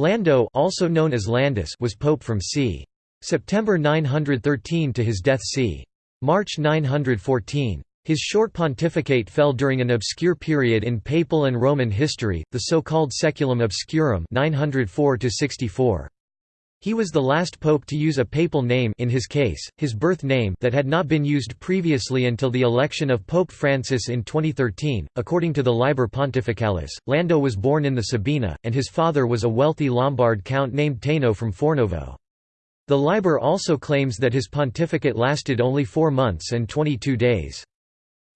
Lando also known as Landus was pope from c. September 913 to his death c. March 914. His short pontificate fell during an obscure period in papal and Roman history, the so-called Saeculum Obscurum 904 -64. He was the last pope to use a papal name in his case, his birth name that had not been used previously until the election of Pope Francis in 2013. According to the Liber Pontificalis, Lando was born in the Sabina, and his father was a wealthy Lombard count named Taino from Fornovo. The Liber also claims that his pontificate lasted only four months and 22 days.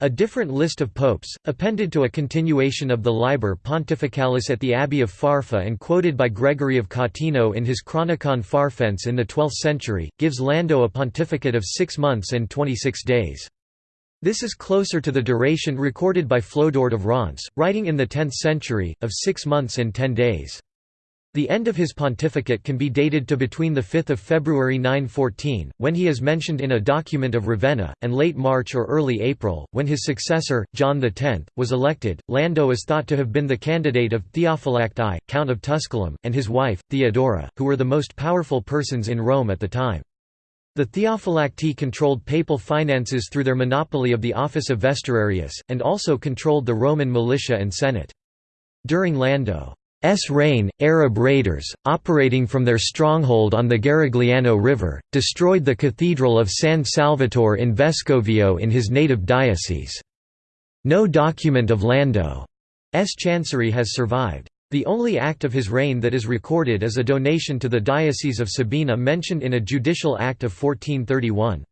A different list of popes, appended to a continuation of the Liber Pontificalis at the Abbey of Farfa and quoted by Gregory of Catino in his Chronicon Farfense in the 12th century, gives Lando a pontificate of six months and 26 days. This is closer to the duration recorded by Flodoard of Reims, writing in the 10th century, of six months and ten days. The end of his pontificate can be dated to between 5 February 914, when he is mentioned in a document of Ravenna, and late March or early April, when his successor, John X, was elected. Lando is thought to have been the candidate of Theophylacti, I, Count of Tusculum, and his wife, Theodora, who were the most powerful persons in Rome at the time. The Theophylacti controlled papal finances through their monopoly of the office of vestararius, and also controlled the Roman militia and senate. During Lando S reign, Arab raiders, operating from their stronghold on the Garigliano River, destroyed the Cathedral of San Salvatore in Vescovio in his native diocese. No document of Lando's chancery has survived. The only act of his reign that is recorded is a donation to the Diocese of Sabina mentioned in a judicial act of 1431.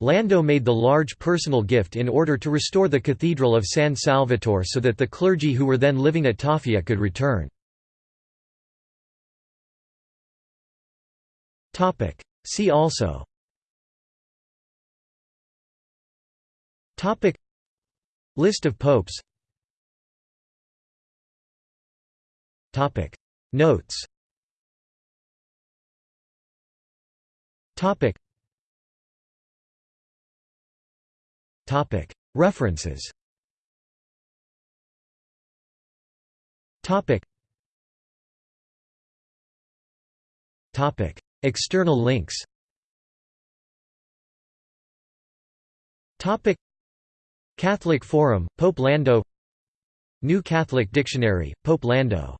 Lando made the large personal gift in order to restore the Cathedral of San Salvatore so that the clergy who were then living at Toffia could return. See also. List of popes. Notes. References. Topic. Topic External links. Catholic Forum, Pope Lando. New Catholic Dictionary, Pope Lando